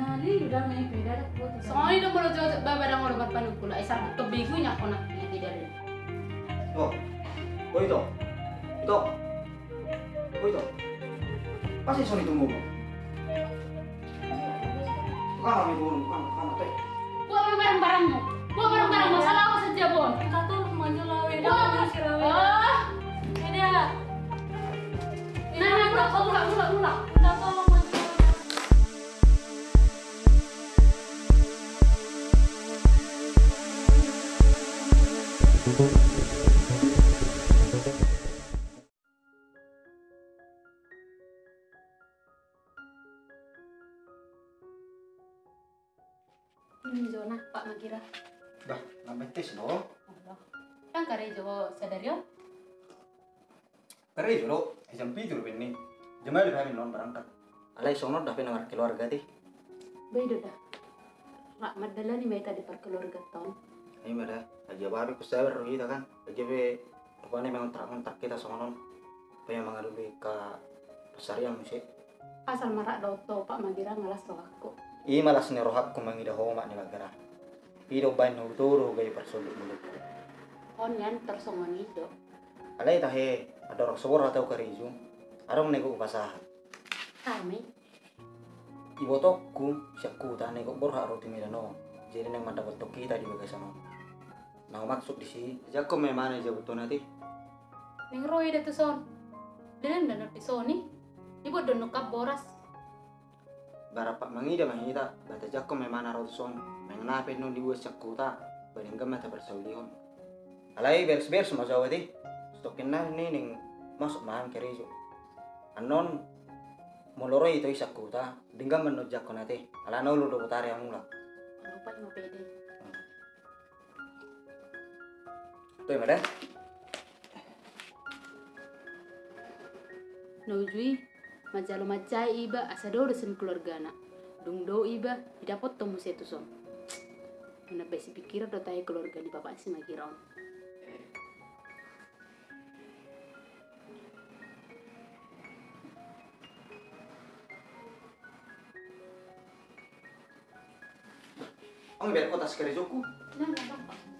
Nah, li udah main beda dah buat itu. Soalnya udah mau jauh babadang orang berpanu kula. Isar kebigunya aku nak ini tidak ada. Oh, oh itu, itu, oh itu. Pasti sorry tunggu mo. Kama may gulong, kama, kama teh. Buat barang-barangmu. Buat barang-barangmu. Salah aku saja, Bon. Satu maju lawe dah Wah, maju sirawe. ah. Beda. Nah, nah, ulah, ulah, ulah, Ini zona Pak Magira. Dah, lambat tes no. Allah. Kan kare jo sadario. Kare jolo, jam non berangkat. Alai sono keluarga teh. Beda dah. Rak madala ni mereka di perkeluarga tahun. Ini mana? Aja baru kusabar kita kan. Aja be rupanya memang tak mentak kita sama non. Pengen mengadu ke pasar yang musik. Asal marak doto Pak Magira ngalas roh aku. I malas ni rohak ko mangida homa ni magara. Pido bain no turo gay persulit mulut. On yan tersongon itu. Alay tahe ada rok sobor atau karizu. Arong nego upasaha. Kami Ibo tokku siakku ta nego borha roti milano. Jadi nang mendapat toki tadi bagai sama. Nah maksud di sini, jako memang aja betul nanti. ning roy to son. Dan dan di soni. Ibu don nukap boras. Barapak mangida mangida, bata jako memang arot son. Mengenapa no di buat siakku ta, badingga mata bersaulihon. Alay beres beres mau jawab di. Stokin na ni ning masuk maham kerizo. Anon moloro itu isakku ta, dingga menut jako nate. Ala no lu do putari ang mula. Lupa lima pede. Tuh madan. Nujui majalo macai iba asado desen keluarga na. Dung do iba didapot tomu setu son. Mana besi pikir do tayo keluarga di bapak si Magiraon. Ang biar kota sekerizoku. Nah, nah,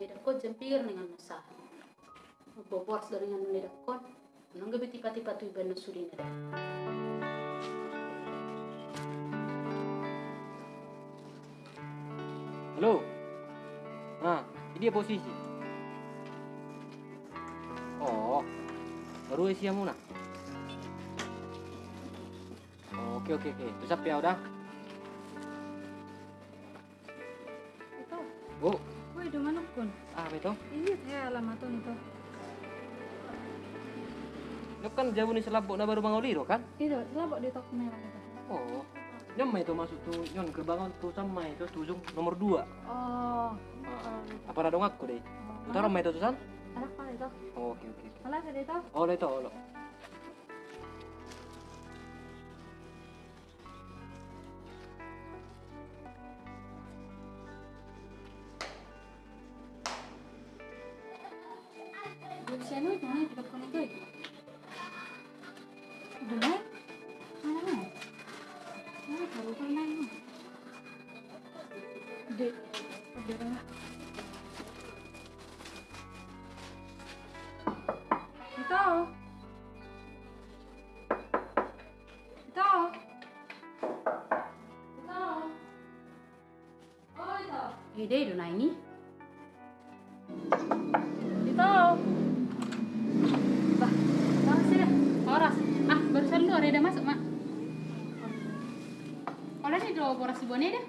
Kod jempir dengan nusa. Bobor dengan. Nang gabi tiba-tiba tu iban nusuri na dah. Halo. Nah, ini dia posisi. Oh, baru isi yang mana? Oh, oke oke oke. Terus apa ya udah? Itu. Oh, betul. Iya, saya alamat tuh itu. Lo kan jauh nih selapuk na baru bangun liro kan? Itu, selabok di tok merah itu. Oh, nyamai itu masuk tuh, nyon gerbang tuh sama itu tujung nomor dua. Oh, Ah, apa ada dong aku deh? Utara mai itu tusan? anak apa itu? Oh, oke oke. oke. Malah ada itu. Oh, itu, oh, itu. Ide itu na ini. Itu. Bah, orang sih dah. Oras. Ah, barusan lu ada masuk mak. Oleh ni dua boras Bone dah.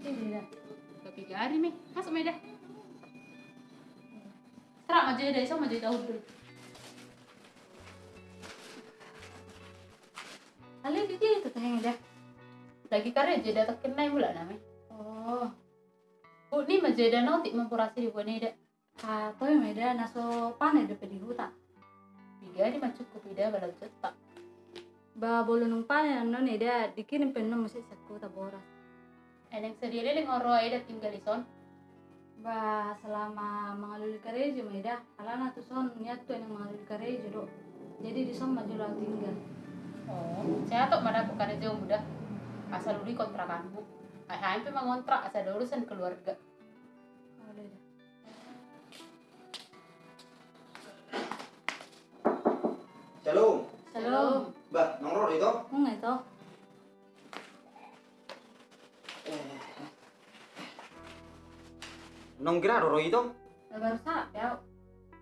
Ini dah. Tapi hari mi masuk mi dah. Terang aja deh, sama aja tahu dulu. Kali dia itu tanya dah. lagi karya jeda tekenai mula namanya Oh, bu ni mah jeda notik mempurasi di buat ida atau yang beda naso panen depan di hutan. tiga di mah cukup ida balau cetak Ba bolu nung panen non ida dikirim penuh masih saku taboras. ada yang sendiri dengan orang ida tinggal di son Ba selama mengalui karejo meda, alana tu son niat tu yang mengalui karejo do. Jadi di son maju tinggal. oh saya tuh mana bukan aja mudah asal dulu kontrakanmu Ayah hampir mengontrak asal ada urusan keluarga Oh. Shalom. Shalom. Bah, nongkrong itu? Enggak itu. Nong kira roro itu? Lah baru sak ya.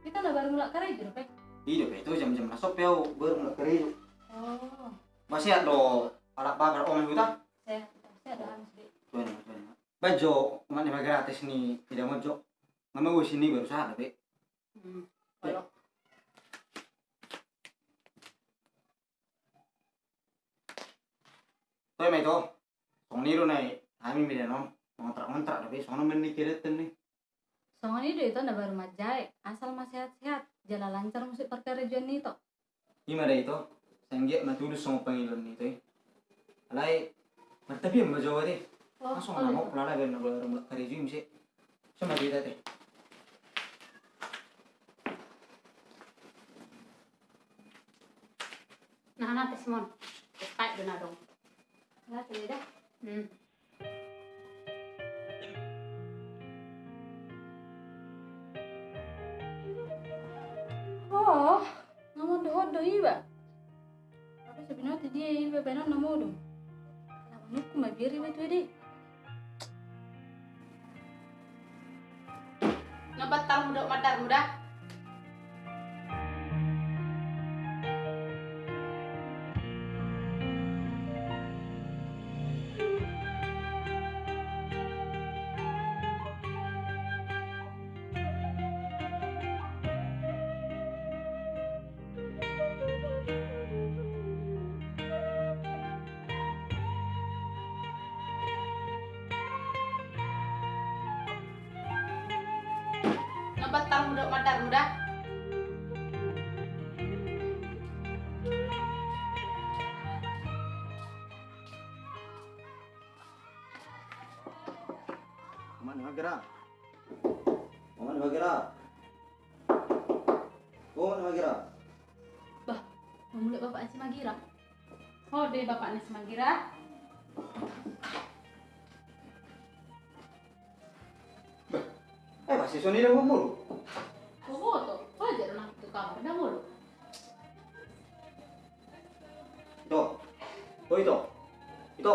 Kita lah baru mulai Pe. Iya, itu jam-jam nasop ya, baru mulai kerja. Oh, Masih ada alat bakar om kita? saya saya ada anu sedikit. Tuan, Bajo, mana gratis nih, tidak mau jok. Mama gue sini baru saat, tapi hmm. tuh emang itu. Song niru nih, kami beda nom. Ngontrak-ngontrak, tapi sono menikirin nih. Songan itu itu ndak baru majai, asal masih sehat-sehat, jalan lancar musik perkarejoan itu. Gimana itu? Sengge matulus sama panggilan itu. eh. Alay, tapi yang bajo deh. Oh, Langsung oh, nggak mau pulang lagi nggak mau kerja sih. Sama kita teh. nah nanti Simon kayak dona dong Lah, tidak dah. hmm. Oh, namun doh doh iba. Tapi sebenarnya dia iba benar namu dong. Namun aku iba itu deh. Nabatal muda madar muda. Mana magera? Mana magera? Oh, mana magera? Mau mulai bapak si Magira. Oh deh bapaknya si Magira. Eh, masih Sony dah mulu. Oh tuh, wajar nak itu kamar dah mulu. Itu. Itu. Itu.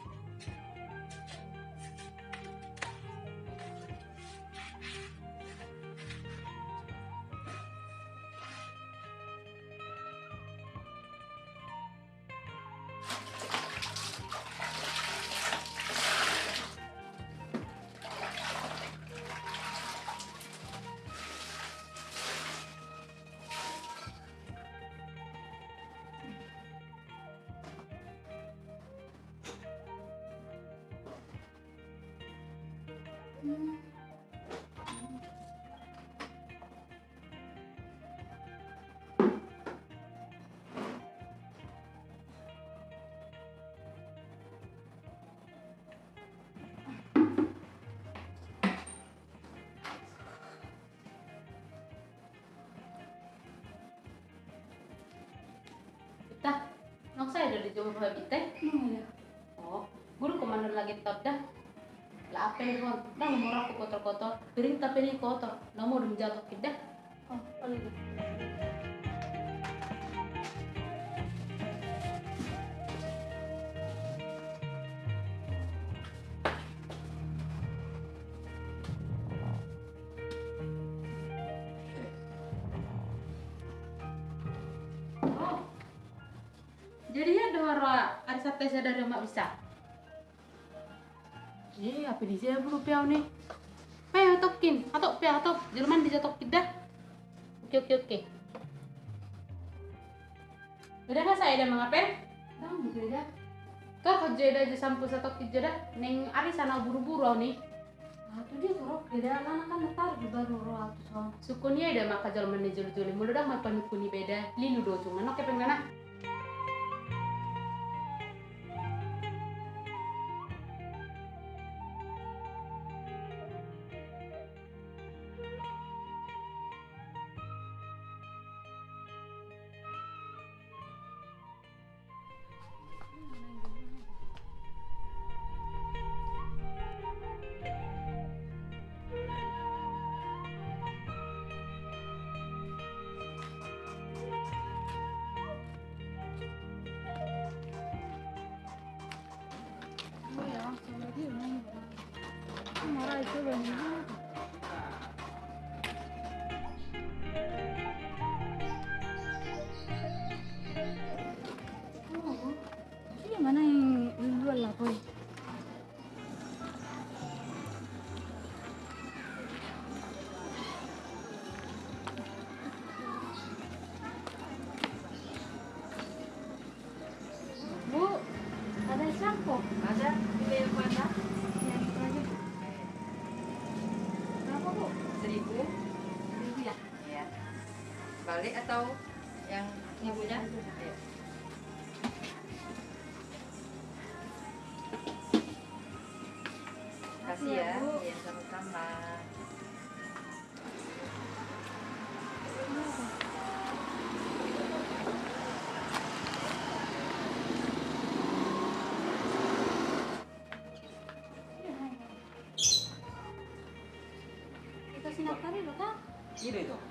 Kita, nok saya dari jauh habis teh. Hmm, ya. Oh, guru ke mana lagi top dah? Lah apa nih kon? Dah nomor aku kotor-kotor. Piring tapi ini kotor. Nomor udah jatuh kita. Oh, boleh Di sini belum piau nih? Ayo tokin, atau piau atau Jerman bisa tokin dah. Oke oke oke. Udah kan saya udah mengapain? Dah, gitu dah. Kau kerja dah aja sampai satu kerja dah. Neng ari sana buru-buru nih. Ah, tuh dia korok beda lana kan ntar di baru roh tuh son. Sukunya ada maka jalan menejul juli mulu dah mapan kuni beda. Linu do cuma nok kepeng Marah itu loh Balik atau yang ibunya? Kasih ya. Bu. Ya sama-sama. Kita sinak tadi loh kak. Iya itu.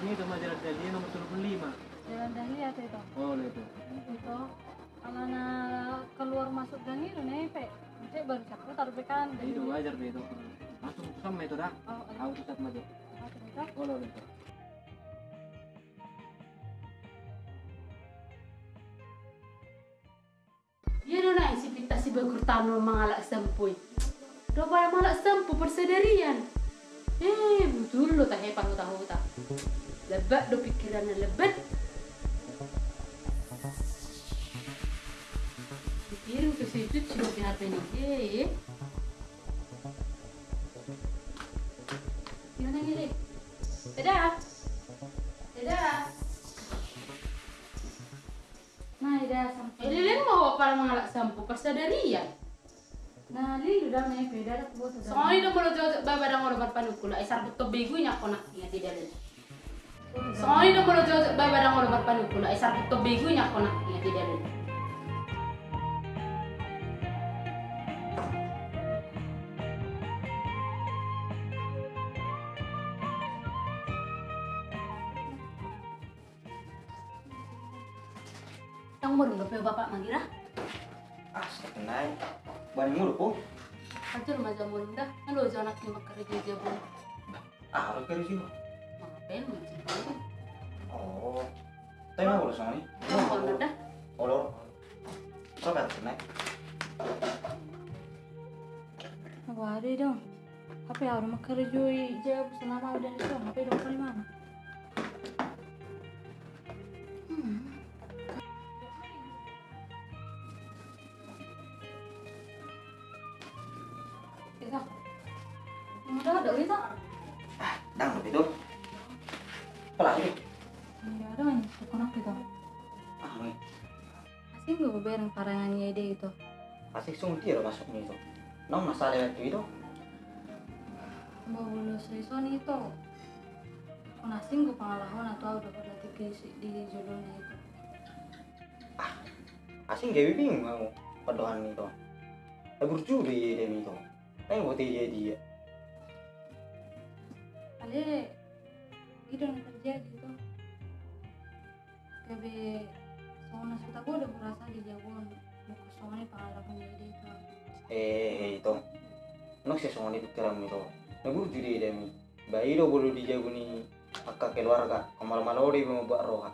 Ini itu majalah jadi nomor 25. jalan dahlia tuh itu. Boleh itu. Itu, kalau na keluar masuk gang itu nih, pe, cek baru satu taruh pekan. Itu wajar deh itu. Langsung sama itu dah. Oh, Auto sat maju. apa itu? Boleh itu. Ya dona si pita si bagur tano mangalak sempuy. Do para malak sempu persederian. Eh, betul lo tak hepan lo tahu tak. Lebat do pikirannya lebat. Pikirin ke situ cuma di HP ini. Eh, gimana gini? Dadah. Dadah. Nah, ida sampai. Eh, Lilin mau para mangalak sempu persederian. Nah, li udah nih beda ada buat udah. Soalnya itu kalau jauh baba dang orang berpanukula, eh sarbut to bego nya kona ingat tidak ada. Soalnya itu kalau jauh baba dang orang berpanukula, eh sarbut to bego nya kona ingat tidak ada. Yang mau dong bapak mangira, Ah, saya kenal. Bani mulu po. aja rumah jamu dah, lo jangan nak makan kerja jamu, Ah, kerja sih. Ngapain macam Oh. Yang mau dah, Olor. Kau kata kenal. Aku ada dong. HP harus makan rejui jawab selama udah itu HP dong kali mana? Hmm. Kita. Udah ada kita. Dang lebih gue bareng parangannya ide itu. Asik sung tiro masuknya itu. Nong masalah itu itu. Mbak lulus Rison itu. Konasing gue pengalaman atau udah pada di, di judulnya itu. Asing gawe bingung kamu. padohan itu. Eh berjudi dia itu. Eh buat dia dia. Ale itu yang terjadi tuh. Kebe soalnya sudah gue udah merasa di jagoan buku soalnya pengalaman jadi itu. Eh itu. Nok sih soalnya pikiran itu. Nah berjudi dia mi. Bayi do bolu di jago ni akka keluarga. Kamal malori mau buat roha.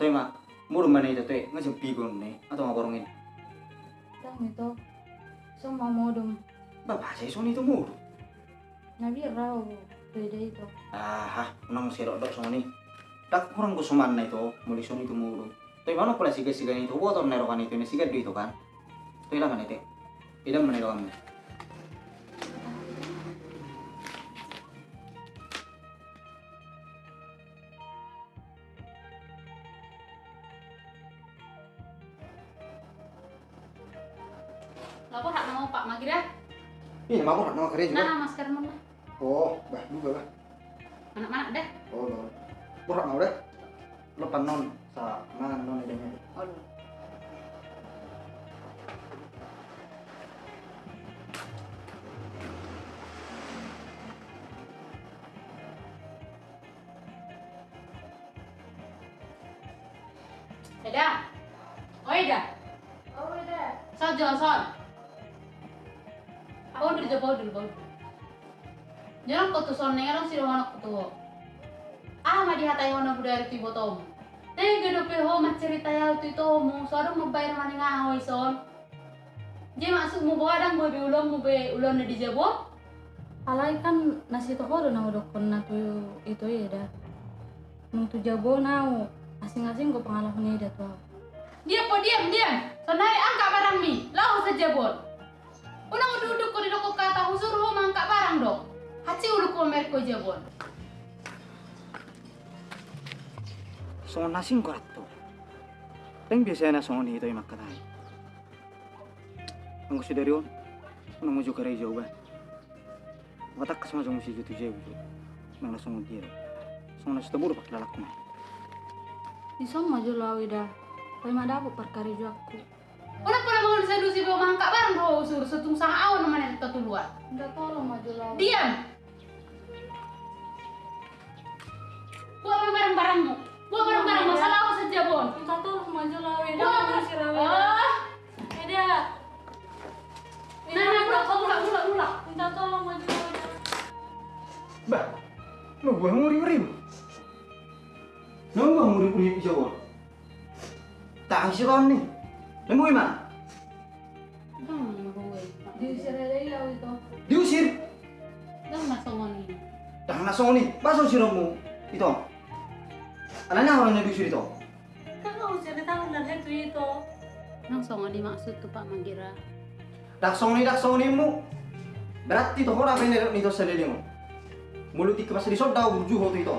Tuh mak. Muru mana itu tuh nggak pigon nih atau ngaborongin. Tang itu semua modum Bapak saya soalnya itu muru. nabi raw beda itu. Ah, nang si rodok soni. Tak kurang kusuman itu, muli soni itu mulu. Tapi mana pula siga siga itu, buat orang nerokan itu, ini siga itu kan. Itu ilang kan itu. Ilang mana kamu? Lapor hak nama Pak Magira. Iya, mau nak nama kerja juga. Nah, masker mana? Oh, bah juga bah. Anak mana deh? Oh, no. Borak mau deh. Lepas non, sa mangan non idenya. Oh, Eda. Oh, Eda. Oh. Bawa dulu. Jangan kau tuh nengarang sih anak kau tuh. Ah, mah dihatai hono budaya itu ibu tom. Tega do pe ho mah cerita ya itu mu, soalnya mau bayar mana ngahoy son. Jadi masuk mau bawa dang bawa ulon mau be ulon di jabo. Alai kan nasi tohoro na udokon na tuh itu ya dah. Nung tu jabo nau asing-asing gue pengalaman ida tuh. Dia po diam diam. Sonai angkat barang mi, lau saja bon. Unang duduk ko di doko kata husur ho mangkat barang dong. Haci ulu ko merko jabon. Songon nasing ko ato. Teng biasanya na songon itu yang makan ay. Ang gusto dari on, ano mo juga rin jauh ba? Watak kasama sa musik itu jauh itu. Nang nasongon dia. Songon nasi tabur pak lalak mo. Di son maju lau ida. Tapi mah dapat perkara juga aku. Unang pernah mau disedusi bawa mangkat barang ho husur setung sah awan mana kita tuluan. Enggak tolong maju lau. Diam. Bawa barang-barangmu. Bawa barang-barang masalah apa saja bon. Minta tolong maju lau ida. Bawa Masih rawe. Ah, Ida. Nah, nah, ulang, ulang, ulang. Minta tolong maju ida. Bah, muri muri. No buah muri muri jauh. Tak sih kon nih. Hmm, gue. Diusir aja lau itu. Diusir. Dah masuk ini. Dah nasong nih, baso siramu itu. Anaknya orang yang diusir itu. Itu itu. Nang songo dimaksud tuh Pak Magira. Dak song nih, dak song nih mu. Berarti tuh orang yang itu sendiri mu. Mulut ikan masih disodau buju hotu itu.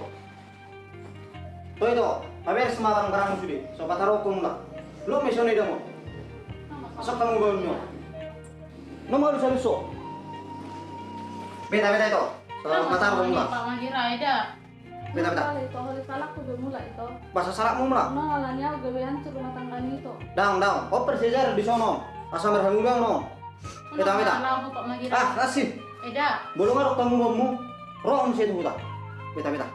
Tuh itu, hampir semua barang-barang sudah. Sobat taruh kau mulak. Lo misalnya dia mau. Masuk kamu baunya. Lo mau lusa lusu. Beta beta itu. Sobat taruh kau mulak. Pak Magira ada. Beta. Kali itu hari salak udah mulai itu. Bahasa salak mu mulak. Nah, alanya gawe hancur rumah tangga itu. Daun daun. Oper sejar di sono. Asal merhamu bang no. Pak Magira. Ah, kasih. Eda. Bolong ngarok tamu bamu. Roh om situ huta. Beta beta.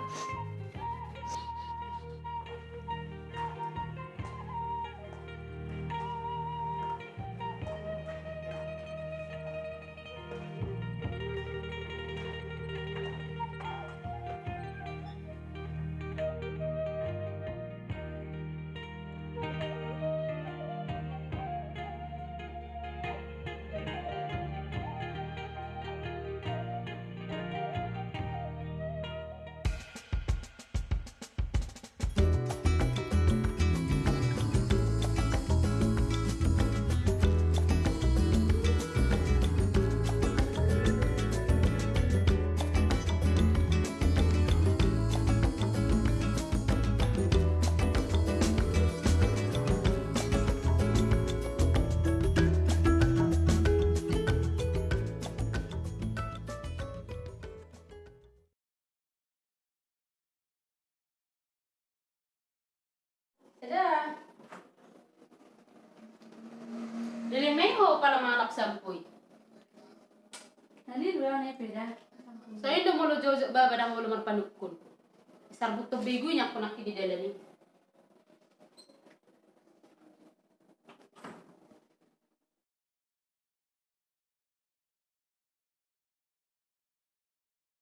Dilimeho para mga anak sampoy. Tadi dua nih beda. Saya udah mau lo jauh baba dah mau lo marpanukun. Sarbut to bego nya ako nakididala ni.